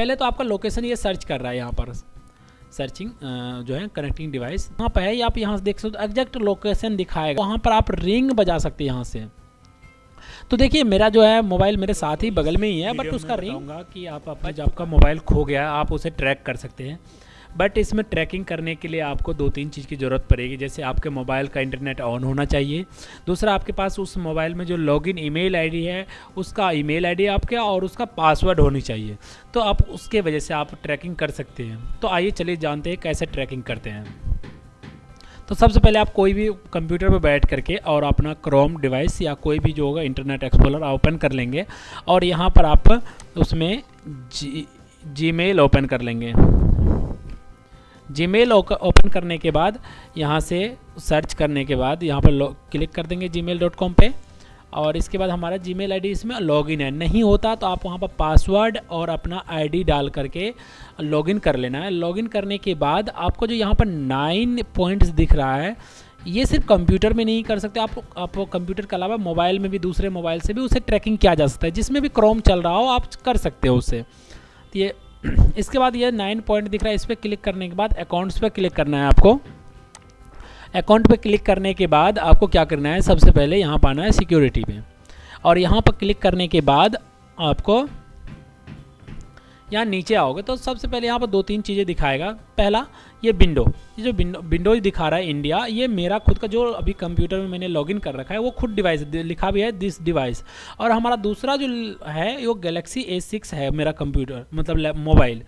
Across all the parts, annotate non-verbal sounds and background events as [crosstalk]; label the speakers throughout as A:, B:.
A: पहले तो आपका लोकेशन ये सर्च कर रहा है यहाँ पर। सर्चिंग जो है कनेक्टिंग डिवाइस वहाँ पर है आप यहाँ से देख सकते हो एग्जैक्ट लोकेशन दिखाएगा। वहाँ पर आप रिंग बजा सकते हैं यहाँ से। तो देखिए मेरा जो है मोबाइल मेरे साथ ही बगल में ही है बट उसका रिंग कि आप अपना जब आपका मोबाइल खो गया आप उसे ट्रैक कर सकते हैं। बट इसमें ट्रैकिंग करने के लिए आपको दो तीन चीज़ की ज़रूरत पड़ेगी। जैसे आपके मोबाइल का इंटरनेट ऑन होना चाहिए। दूसरा, आपके पास उस मोबाइल में जो लॉगिन ईमेल आईडी है, उसका ईमेल आईडी आपके और उसका पासवर्ड होनी चाहिए। तो आप उसके वजह से आप ट्रैकिंग कर सकते हैं। तो आइए चलिए जानते हैं कैसे ट्रैकिंग करते हैं। तो सबसे पहले आप कोई भी कंप्यूटर पर बैठ करके और अपना क्रोम डिवाइस या कोई भी जो होगा इंटरनेट एक्सप्लोर ओपन कर लेंगे। और यहाँ पर आप उसमें जी जी मेल ओपन कर लेंगे। जीमेल ओपन करने के बाद, यहाँ से सर्च करने के बाद, यहाँ पर क्लिक कर देंगे जी पे। और इसके बाद हमारा जी मेल इसमें लॉगिन है। नहीं होता तो आप वहाँ पर पासवर्ड और अपना आईडी डाल करके लॉगिन कर लेना है। लॉगिन करने के बाद आपको जो यहाँ पर नाइन पॉइंट्स दिख रहा है, ये सिर्फ़ कंप्यूटर में नहीं कर सकते। आप आप कंप्यूटर के अलावा मोबाइल में भी, दूसरे मोबाइल से भी उसे ट्रैकिंग किया जा सकता है, जिसमें भी क्रोम चल रहा हो, आप कर सकते हो उसे। तो ये [clears throat] इसके बाद ये नाइन पॉइंट दिख रहा है, इस पर क्लिक करने के बाद अकाउंट्स पर क्लिक करना है आपको। अकाउंट पे क्लिक करने के बाद आपको क्या करना है, सबसे पहले यहाँ पाना है सिक्योरिटी पे। और यहाँ पर क्लिक करने के बाद आपको यहाँ नीचे आओगे तो सबसे पहले यहाँ पर दो तीन चीज़ें दिखाएगा। पहला, ये विंडो। ये जो विंडो विंडो दिखा रहा है इंडिया, ये मेरा खुद का जो अभी कंप्यूटर में मैंने लॉगिन कर रखा है, वो खुद डिवाइस, लिखा भी है दिस डिवाइस। और हमारा दूसरा जो है, वो गैलेक्सी ए सिक्स है मेरा कंप्यूटर मतलब मोबाइल।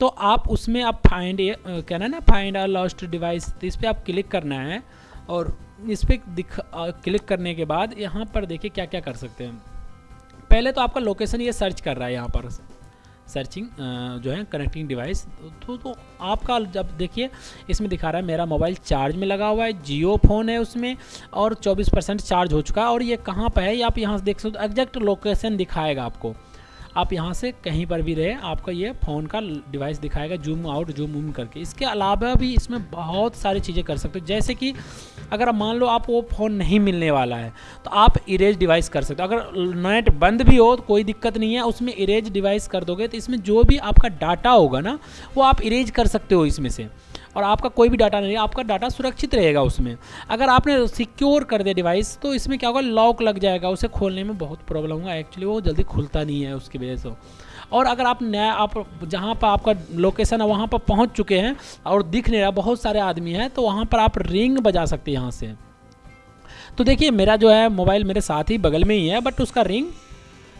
A: तो आप उसमें आप फाइंड कहना ना फाइंड आ लॉस्ट डिवाइस तो इस पर आप क्लिक करना है और इस पर दिख क्लिक करने के बाद यहाँ पर देखिए क्या क्या कर सकते हैं। पहले तो आपका लोकेशन ये सर्च कर रहा है यहाँ पर। सर्चिंग जो है कनेक्टिंग डिवाइस तो तो आपका जब देखिए, इसमें दिखा रहा है मेरा मोबाइल चार्ज में लगा हुआ है, जियो फ़ोन है उसमें, और 24 परसेंट चार्ज हो चुका है, और ये कहाँ पर है? ये आप यहाँ से देख सकते हो एग्जैक्ट लोकेशन दिखाएगा आपको। आप यहाँ से कहीं पर भी रहे, आपका ये फ़ोन का डिवाइस दिखाएगा जूम आउट जूम इन करके। इसके अलावा भी इसमें बहुत सारी चीज़ें कर सकते हो। जैसे कि अगर मान लो आप वो फ़ोन नहीं मिलने वाला है तो आप इरेज डिवाइस कर सकते हो। अगर नेट बंद भी हो तो कोई दिक्कत नहीं है, उसमें इरेज डिवाइस कर दोगे तो इसमें जो भी आपका डाटा होगा ना, वो आप इरेज कर सकते हो इसमें से। और आपका कोई भी डाटा नहीं आपका डाटा सुरक्षित रहेगा उसमें। अगर आपने सिक्योर कर दिया डिवाइस तो इसमें क्या होगा लॉक लग जाएगा, उसे खोलने में बहुत प्रॉब्लम होगा। एक्चुअली वो जल्दी खुलता नहीं है उसकी वजह से। और अगर आप नया, आप जहाँ पर आपका लोकेशन है, वहाँ पर पहुँच चुके हैं और दिख नहीं रहा, बहुत सारे आदमी हैं तो वहाँ पर आप रिंग बजा सकते हैं यहाँ से। तो देखिए, मेरा जो है मोबाइल मेरे साथ ही बगल में ही है बट उसका रिंग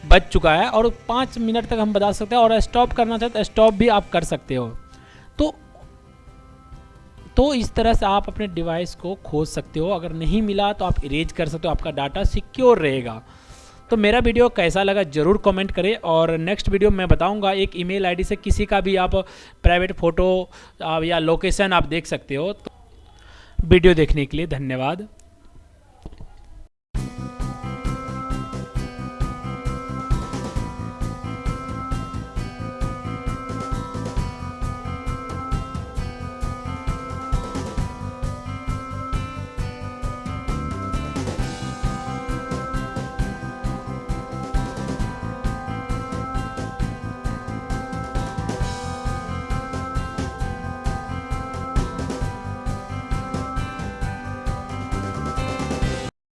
A: बज चुका है और पाँच मिनट तक हम बजा सकते हैं और स्टॉप करना चाहते हैं स्टॉप भी आप कर सकते हो। तो तो इस तरह से आप अपने डिवाइस को खोज सकते हो। अगर नहीं मिला तो आप इरेज कर सकते हो, आपका डाटा सिक्योर रहेगा। तो मेरा वीडियो कैसा लगा ज़रूर कमेंट करें और नेक्स्ट वीडियो मैं बताऊँगा एक ईमेल आईडी से किसी का भी आप प्राइवेट फ़ोटो या लोकेशन आप देख सकते हो। तो वीडियो देखने के लिए धन्यवाद।